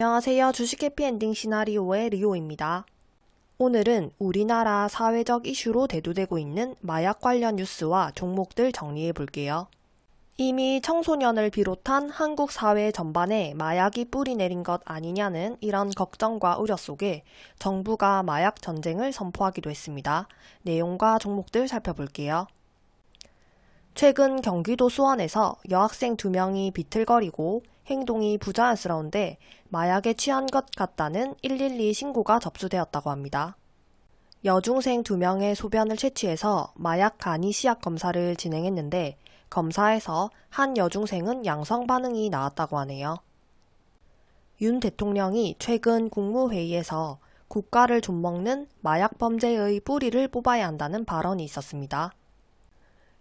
안녕하세요. 주식 해피엔딩 시나리오의 리오입니다. 오늘은 우리나라 사회적 이슈로 대두되고 있는 마약 관련 뉴스와 종목들 정리해 볼게요. 이미 청소년을 비롯한 한국 사회 전반에 마약이 뿌리 내린 것 아니냐는 이런 걱정과 우려 속에 정부가 마약 전쟁을 선포하기도 했습니다. 내용과 종목들 살펴볼게요. 최근 경기도 수원에서 여학생 두 명이 비틀거리고 행동이 부자연스러운데 마약에 취한 것 같다는 112 신고가 접수되었다고 합니다. 여중생 두 명의 소변을 채취해서 마약 간이 시약 검사를 진행했는데 검사에서 한 여중생은 양성 반응이 나왔다고 하네요. 윤 대통령이 최근 국무회의에서 국가를 좀먹는 마약 범죄의 뿌리를 뽑아야 한다는 발언이 있었습니다.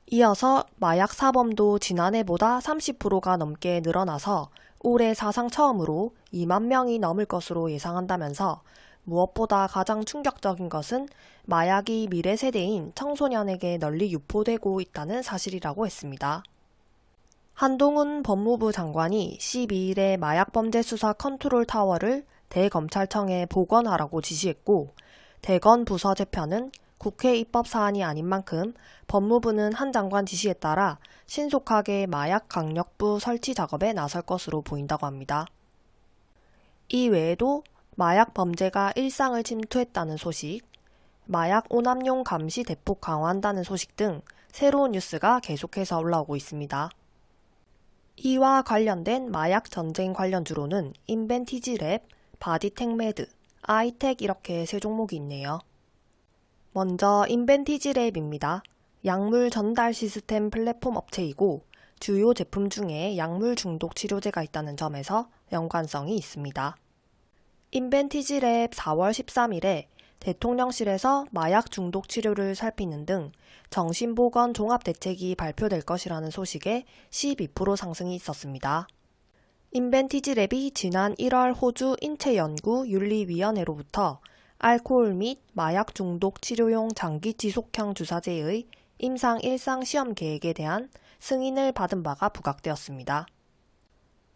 이어서 마약 사범도 지난해보다 30%가 넘게 늘어나서 올해 사상 처음으로 2만 명이 넘을 것으로 예상한다면서 무엇보다 가장 충격적인 것은 마약이 미래 세대인 청소년에게 널리 유포되고 있다는 사실이라고 했습니다. 한동훈 법무부 장관이 12일에 마약범죄 수사 컨트롤 타워를 대검찰청에 복원하라고 지시했고 대건 부서 재편은 국회 입법 사안이 아닌 만큼 법무부는 한 장관 지시에 따라 신속하게 마약 강력부 설치 작업에 나설 것으로 보인다고 합니다. 이 외에도 마약 범죄가 일상을 침투했다는 소식, 마약 오남용 감시 대폭 강화한다는 소식 등 새로운 뉴스가 계속해서 올라오고 있습니다. 이와 관련된 마약 전쟁 관련 주로는 인벤티지 랩, 바디텍메드, 아이텍 이렇게 세 종목이 있네요. 먼저 인벤티지 랩입니다. 약물 전달 시스템 플랫폼 업체이고 주요 제품 중에 약물 중독 치료제가 있다는 점에서 연관성이 있습니다. 인벤티지 랩 4월 13일에 대통령실에서 마약 중독 치료를 살피는 등 정신보건 종합대책이 발표될 것이라는 소식에 12% 상승이 있었습니다. 인벤티지 랩이 지난 1월 호주 인체연구 윤리위원회로부터 알코올 및 마약 중독 치료용 장기 지속형 주사제의 임상 일상 시험 계획에 대한 승인을 받은 바가 부각되었습니다.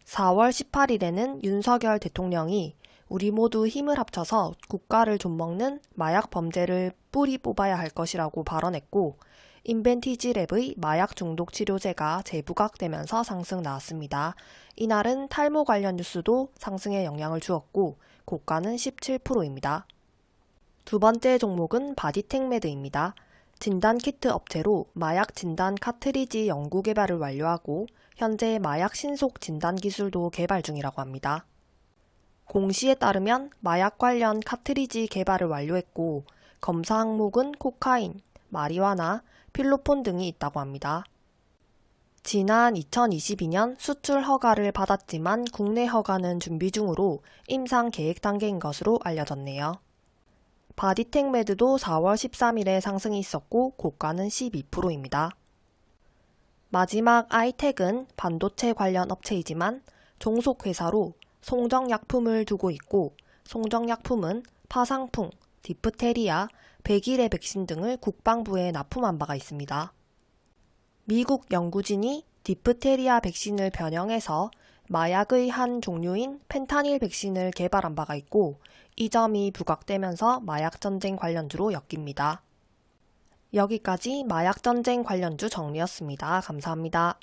4월 18일에는 윤석열 대통령이 우리 모두 힘을 합쳐서 국가를 좀먹는 마약 범죄를 뿌리 뽑아야 할 것이라고 발언했고 인벤티지 랩의 마약 중독 치료제가 재부각되면서 상승 나왔습니다. 이날은 탈모 관련 뉴스도 상승에 영향을 주었고 고가는 17%입니다. 두 번째 종목은 바디텍메드입니다. 진단 키트 업체로 마약 진단 카트리지 연구 개발을 완료하고 현재 마약 신속 진단 기술도 개발 중이라고 합니다. 공시에 따르면 마약 관련 카트리지 개발을 완료했고 검사 항목은 코카인, 마리화나, 필로폰 등이 있다고 합니다. 지난 2022년 수출 허가를 받았지만 국내 허가는 준비 중으로 임상 계획 단계인 것으로 알려졌네요. 바디텍메드도 4월 13일에 상승이 있었고 고가는 12%입니다. 마지막 아이텍은 반도체 관련 업체이지만 종속회사로 송정약품을 두고 있고 송정약품은 파상풍, 디프테리아, 백일해 백신 등을 국방부에 납품한 바가 있습니다. 미국 연구진이 디프테리아 백신을 변형해서 마약의 한 종류인 펜타닐 백신을 개발한 바가 있고 이 점이 부각되면서 마약전쟁 관련주로 엮입니다. 여기까지 마약전쟁 관련주 정리였습니다. 감사합니다.